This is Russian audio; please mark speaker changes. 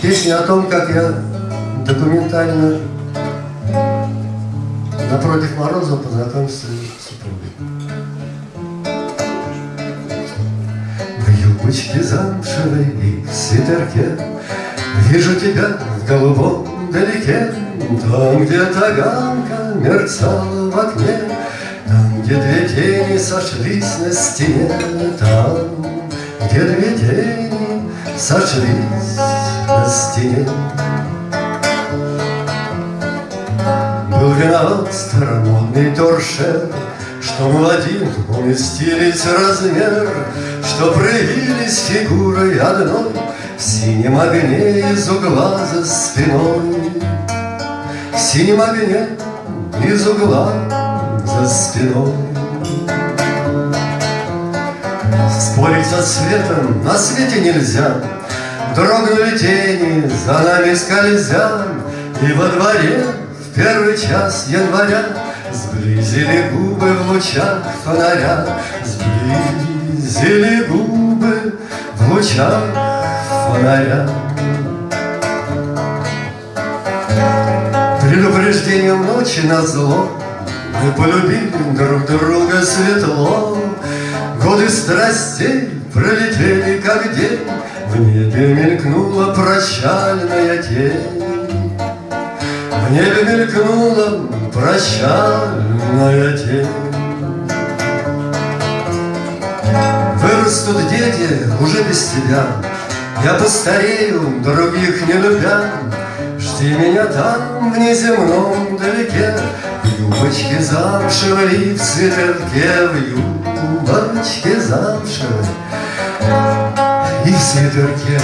Speaker 1: Песня о том, как я документально напротив Морозова познакомился с супругой. В юбочке замшевой и в свитерке Вижу тебя в голубом далеке, Там, где таганка мерцала в окне, Там, где две тени сошлись на стене, Там, где две тени сошлись на стене. Был виноват старомодный торшер, Что молодым уместились размер, Что проявились фигурой одной В синем огне из угла за спиной. В синем огне из угла за спиной. Спорить со светом на свете нельзя, Дрогнули тени, за нами скользя, И во дворе в первый час января Сблизили губы в лучах фонаря, Сблизили губы в лучах фонаря. Предупреждением ночи на зло Мы полюбили друг друга светло, Годы страстей пролетели, как день, В небе мелькнула прощальная тень. В небе мелькнула прощальная тень. Вырастут дети уже без тебя, Я постарею, других не любя, Жди меня там, в неземном далеке, В юбочке в свитерке, В юбочке замшевой и в свитерке.